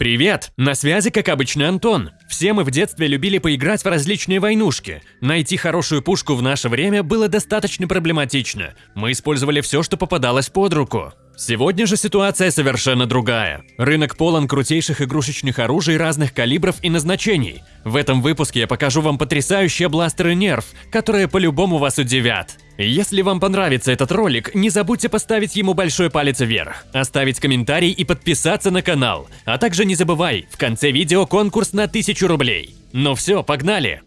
Привет! На связи, как обычно, Антон. Все мы в детстве любили поиграть в различные войнушки. Найти хорошую пушку в наше время было достаточно проблематично. Мы использовали все, что попадалось под руку. Сегодня же ситуация совершенно другая. Рынок полон крутейших игрушечных оружий разных калибров и назначений. В этом выпуске я покажу вам потрясающие бластеры Нерв, которые по-любому вас удивят. Если вам понравится этот ролик, не забудьте поставить ему большой палец вверх, оставить комментарий и подписаться на канал. А также не забывай, в конце видео конкурс на 1000 рублей. Ну все, погнали!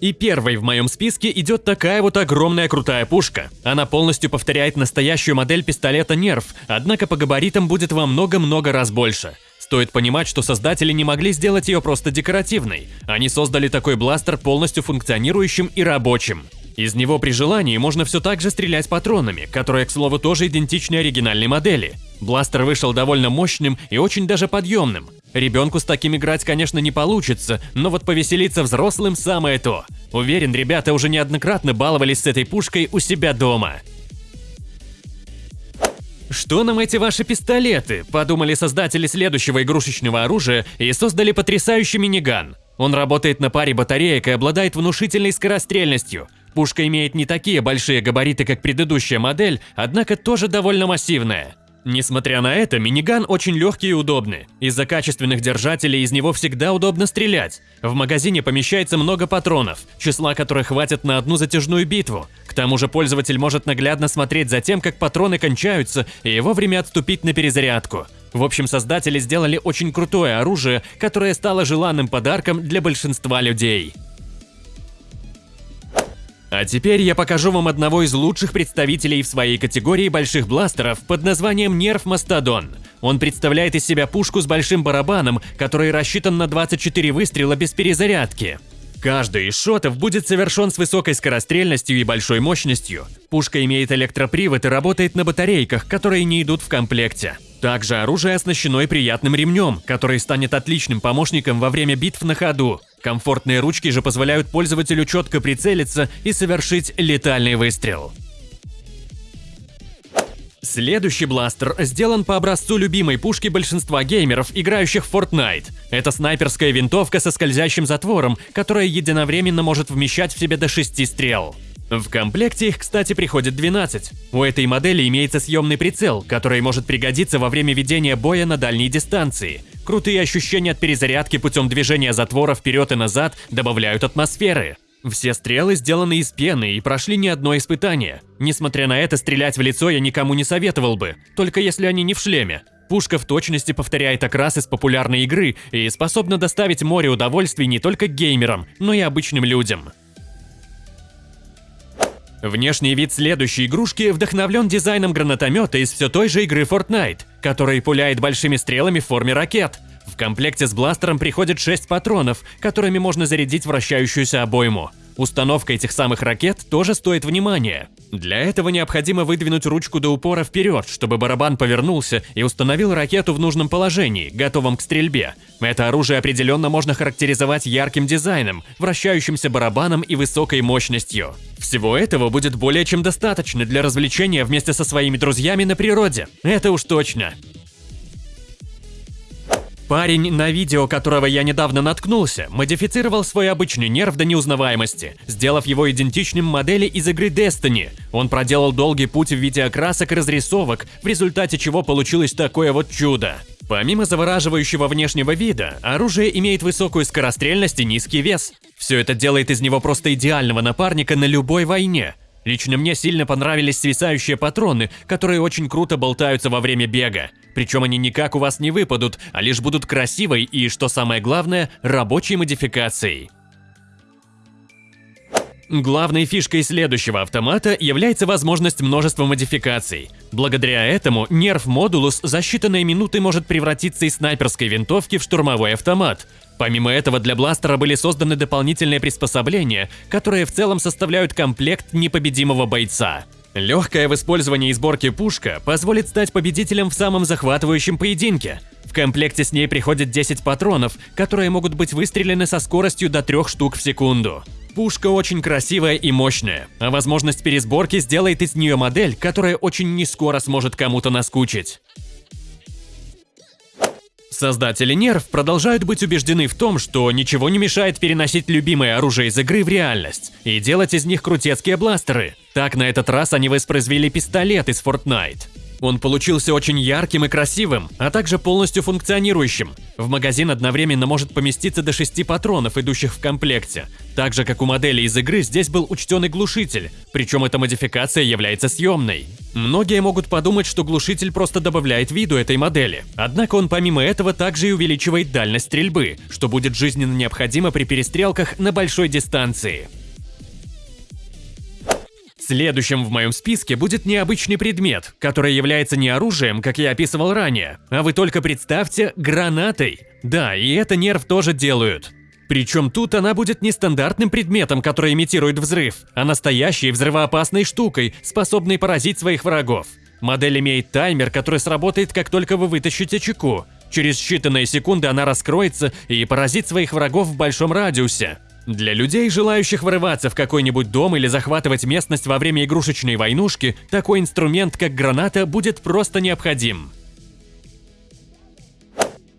И первой в моем списке идет такая вот огромная крутая пушка. Она полностью повторяет настоящую модель пистолета Нерв, однако по габаритам будет во много-много раз больше. Стоит понимать, что создатели не могли сделать ее просто декоративной. Они создали такой бластер полностью функционирующим и рабочим. Из него при желании можно все так же стрелять патронами, которые, к слову, тоже идентичны оригинальной модели. Бластер вышел довольно мощным и очень даже подъемным. Ребенку с таким играть, конечно, не получится, но вот повеселиться взрослым самое то. Уверен, ребята уже неоднократно баловались с этой пушкой у себя дома. Что нам эти ваши пистолеты? Подумали создатели следующего игрушечного оружия и создали потрясающий миниган. Он работает на паре батареек и обладает внушительной скорострельностью. Пушка имеет не такие большие габариты, как предыдущая модель, однако тоже довольно массивная. Несмотря на это, миниган очень легкий и удобный. Из-за качественных держателей из него всегда удобно стрелять. В магазине помещается много патронов, числа которых хватит на одну затяжную битву. К тому же пользователь может наглядно смотреть за тем, как патроны кончаются, и вовремя отступить на перезарядку. В общем, создатели сделали очень крутое оружие, которое стало желанным подарком для большинства людей. А теперь я покажу вам одного из лучших представителей в своей категории больших бластеров под названием Нерв Мастодон. Он представляет из себя пушку с большим барабаном, который рассчитан на 24 выстрела без перезарядки. Каждый из шотов будет совершен с высокой скорострельностью и большой мощностью. Пушка имеет электропривод и работает на батарейках, которые не идут в комплекте. Также оружие оснащено и приятным ремнем, который станет отличным помощником во время битв на ходу. Комфортные ручки же позволяют пользователю четко прицелиться и совершить летальный выстрел. Следующий бластер сделан по образцу любимой пушки большинства геймеров, играющих в Fortnite. Это снайперская винтовка со скользящим затвором, которая единовременно может вмещать в себе до 6 стрел. В комплекте их, кстати, приходит 12. У этой модели имеется съемный прицел, который может пригодиться во время ведения боя на дальней дистанции. Крутые ощущения от перезарядки путем движения затвора вперед и назад добавляют атмосферы. Все стрелы сделаны из пены и прошли не одно испытание. Несмотря на это, стрелять в лицо я никому не советовал бы, только если они не в шлеме. Пушка в точности повторяет окрас из популярной игры и способна доставить море удовольствий не только геймерам, но и обычным людям. Внешний вид следующей игрушки вдохновлен дизайном гранатомета из все той же игры Fortnite, который пуляет большими стрелами в форме ракет. В комплекте с бластером приходит 6 патронов, которыми можно зарядить вращающуюся обойму. Установка этих самых ракет тоже стоит внимания. Для этого необходимо выдвинуть ручку до упора вперед, чтобы барабан повернулся и установил ракету в нужном положении, готовом к стрельбе. Это оружие определенно можно характеризовать ярким дизайном, вращающимся барабаном и высокой мощностью. Всего этого будет более чем достаточно для развлечения вместе со своими друзьями на природе. Это уж точно. Парень, на видео которого я недавно наткнулся, модифицировал свой обычный нерв до неузнаваемости, сделав его идентичным модели из игры Destiny. Он проделал долгий путь в виде окрасок и разрисовок, в результате чего получилось такое вот чудо. Помимо завораживающего внешнего вида, оружие имеет высокую скорострельность и низкий вес. Все это делает из него просто идеального напарника на любой войне – Лично мне сильно понравились свисающие патроны, которые очень круто болтаются во время бега. Причем они никак у вас не выпадут, а лишь будут красивой и, что самое главное, рабочей модификацией. Главной фишкой следующего автомата является возможность множества модификаций. Благодаря этому нерв Модулус за считанные минуты может превратиться из снайперской винтовки в штурмовой автомат, Помимо этого, для бластера были созданы дополнительные приспособления, которые в целом составляют комплект непобедимого бойца. Легкая в использовании и сборке пушка позволит стать победителем в самом захватывающем поединке. Комплекте с ней приходит 10 патронов, которые могут быть выстрелены со скоростью до 3 штук в секунду. Пушка очень красивая и мощная, а возможность пересборки сделает из нее модель, которая очень нескоро сможет кому-то наскучить. Создатели нерв продолжают быть убеждены в том, что ничего не мешает переносить любимое оружие из игры в реальность и делать из них крутецкие бластеры. Так на этот раз они воспроизвели пистолет из Fortnite. Он получился очень ярким и красивым, а также полностью функционирующим. В магазин одновременно может поместиться до 6 патронов, идущих в комплекте. Так же, как у модели из игры, здесь был учтен и глушитель, причем эта модификация является съемной. Многие могут подумать, что глушитель просто добавляет виду этой модели. Однако он помимо этого также и увеличивает дальность стрельбы, что будет жизненно необходимо при перестрелках на большой дистанции. Следующим в моем списке будет необычный предмет, который является не оружием, как я описывал ранее, а вы только представьте, гранатой. Да, и это нерв тоже делают. Причем тут она будет не стандартным предметом, который имитирует взрыв, а настоящей взрывоопасной штукой, способной поразить своих врагов. Модель имеет таймер, который сработает, как только вы вытащите чеку. Через считанные секунды она раскроется и поразит своих врагов в большом радиусе. Для людей, желающих врываться в какой-нибудь дом или захватывать местность во время игрушечной войнушки, такой инструмент, как граната, будет просто необходим.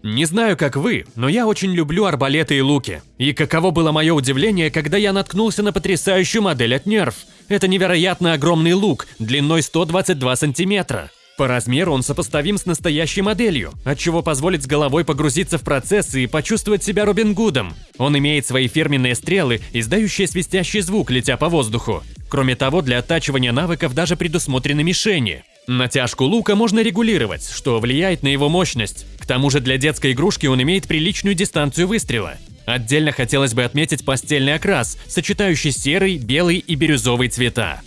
Не знаю, как вы, но я очень люблю арбалеты и луки. И каково было мое удивление, когда я наткнулся на потрясающую модель от Nerf. Это невероятно огромный лук, длиной 122 сантиметра. По размеру он сопоставим с настоящей моделью, отчего позволит с головой погрузиться в процесс и почувствовать себя Робин Гудом. Он имеет свои фирменные стрелы, издающие свистящий звук, летя по воздуху. Кроме того, для оттачивания навыков даже предусмотрены мишени. Натяжку лука можно регулировать, что влияет на его мощность. К тому же для детской игрушки он имеет приличную дистанцию выстрела. Отдельно хотелось бы отметить постельный окрас, сочетающий серый, белый и бирюзовый цвета.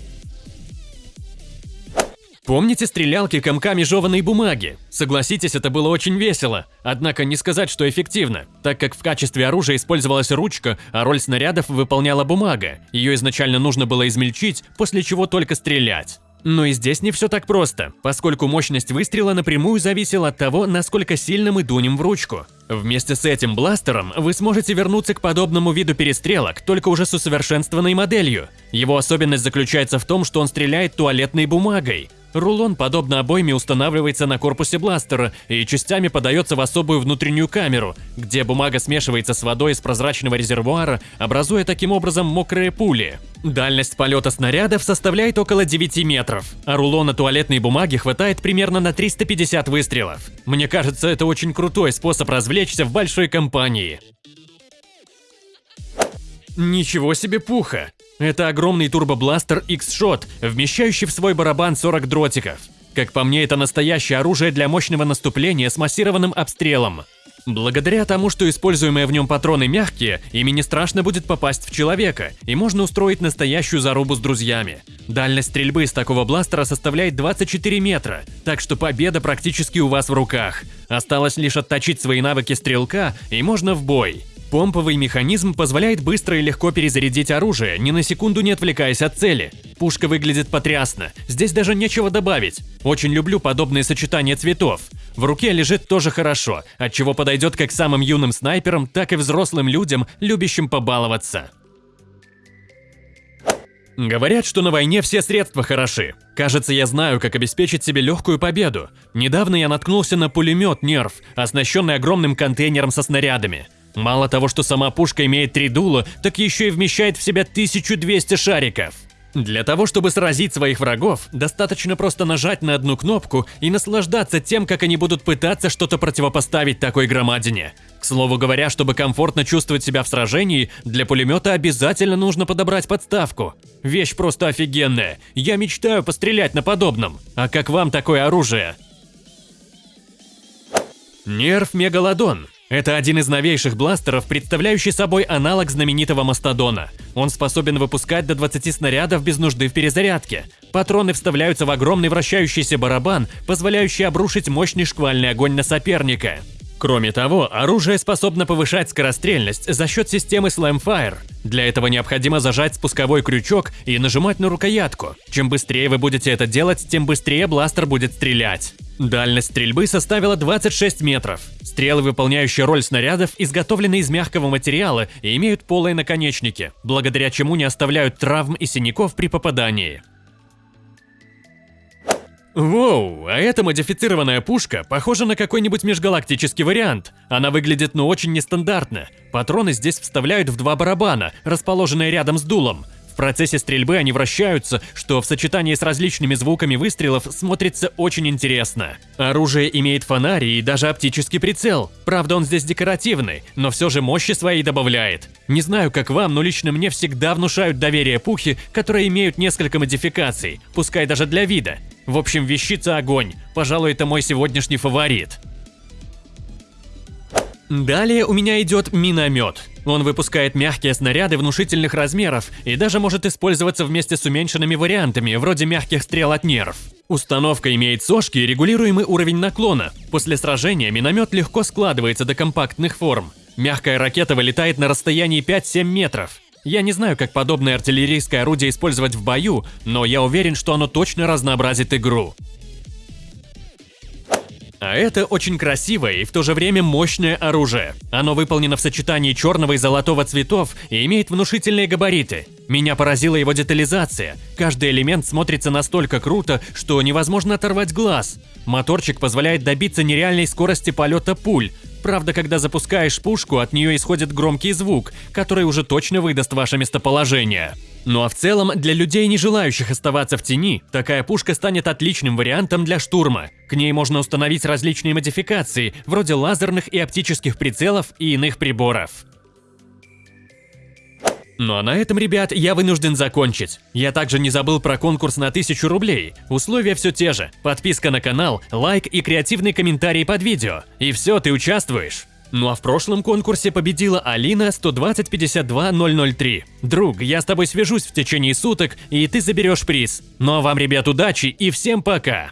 Помните стрелялки комками жеванной бумаги? Согласитесь, это было очень весело. Однако не сказать, что эффективно, так как в качестве оружия использовалась ручка, а роль снарядов выполняла бумага. Ее изначально нужно было измельчить, после чего только стрелять. Но и здесь не все так просто, поскольку мощность выстрела напрямую зависела от того, насколько сильно мы дунем в ручку. Вместе с этим бластером вы сможете вернуться к подобному виду перестрелок, только уже с усовершенствованной моделью. Его особенность заключается в том, что он стреляет туалетной бумагой. Рулон, подобно обойме, устанавливается на корпусе бластера и частями подается в особую внутреннюю камеру, где бумага смешивается с водой из прозрачного резервуара, образуя таким образом мокрые пули. Дальность полета снарядов составляет около 9 метров, а рулона туалетной бумаги хватает примерно на 350 выстрелов. Мне кажется, это очень крутой способ развлечься в большой компании. Ничего себе пуха! Это огромный турбобластер X-Shot, вмещающий в свой барабан 40 дротиков. Как по мне, это настоящее оружие для мощного наступления с массированным обстрелом. Благодаря тому, что используемые в нем патроны мягкие, ими не страшно будет попасть в человека, и можно устроить настоящую зарубу с друзьями. Дальность стрельбы из такого бластера составляет 24 метра, так что победа практически у вас в руках. Осталось лишь отточить свои навыки стрелка, и можно в бой. Помповый механизм позволяет быстро и легко перезарядить оружие, ни на секунду не отвлекаясь от цели. Пушка выглядит потрясно, здесь даже нечего добавить. Очень люблю подобные сочетания цветов. В руке лежит тоже хорошо, от чего подойдет как самым юным снайперам, так и взрослым людям, любящим побаловаться. Говорят, что на войне все средства хороши. Кажется, я знаю, как обеспечить себе легкую победу. Недавно я наткнулся на пулемет «Нерв», оснащенный огромным контейнером со снарядами. Мало того, что сама пушка имеет три дула, так еще и вмещает в себя 1200 шариков. Для того, чтобы сразить своих врагов, достаточно просто нажать на одну кнопку и наслаждаться тем, как они будут пытаться что-то противопоставить такой громадине. К слову говоря, чтобы комфортно чувствовать себя в сражении, для пулемета обязательно нужно подобрать подставку. Вещь просто офигенная. Я мечтаю пострелять на подобном. А как вам такое оружие? Нерв Мегалодон это один из новейших бластеров, представляющий собой аналог знаменитого Мастодона. Он способен выпускать до 20 снарядов без нужды в перезарядке. Патроны вставляются в огромный вращающийся барабан, позволяющий обрушить мощный шквальный огонь на соперника. Кроме того, оружие способно повышать скорострельность за счет системы Slamfire. Для этого необходимо зажать спусковой крючок и нажимать на рукоятку. Чем быстрее вы будете это делать, тем быстрее бластер будет стрелять. Дальность стрельбы составила 26 метров. Стрелы, выполняющие роль снарядов, изготовлены из мягкого материала и имеют полые наконечники, благодаря чему не оставляют травм и синяков при попадании. Воу, а эта модифицированная пушка похожа на какой-нибудь межгалактический вариант. Она выглядит ну очень нестандартно. Патроны здесь вставляют в два барабана, расположенные рядом с дулом. Процессе стрельбы они вращаются, что в сочетании с различными звуками выстрелов смотрится очень интересно. Оружие имеет фонарь и даже оптический прицел. Правда, он здесь декоративный, но все же мощи свои добавляет. Не знаю, как вам, но лично мне всегда внушают доверие пухи, которые имеют несколько модификаций, пускай даже для вида. В общем, вещица огонь. Пожалуй, это мой сегодняшний фаворит. Далее у меня идет миномет. Он выпускает мягкие снаряды внушительных размеров и даже может использоваться вместе с уменьшенными вариантами, вроде мягких стрел от нерв. Установка имеет сошки и регулируемый уровень наклона. После сражения миномет легко складывается до компактных форм. Мягкая ракета вылетает на расстоянии 5-7 метров. Я не знаю, как подобное артиллерийское орудие использовать в бою, но я уверен, что оно точно разнообразит игру. А это очень красивое и в то же время мощное оружие. Оно выполнено в сочетании черного и золотого цветов и имеет внушительные габариты. Меня поразила его детализация. Каждый элемент смотрится настолько круто, что невозможно оторвать глаз. Моторчик позволяет добиться нереальной скорости полета пуль, Правда, когда запускаешь пушку, от нее исходит громкий звук, который уже точно выдаст ваше местоположение. Ну а в целом, для людей, не желающих оставаться в тени, такая пушка станет отличным вариантом для штурма. К ней можно установить различные модификации, вроде лазерных и оптических прицелов и иных приборов. Ну а на этом, ребят, я вынужден закончить. Я также не забыл про конкурс на 1000 рублей. Условия все те же. Подписка на канал, лайк и креативный комментарий под видео. И все, ты участвуешь. Ну а в прошлом конкурсе победила Алина 120 003. Друг, я с тобой свяжусь в течение суток, и ты заберешь приз. Ну а вам, ребят, удачи и всем пока!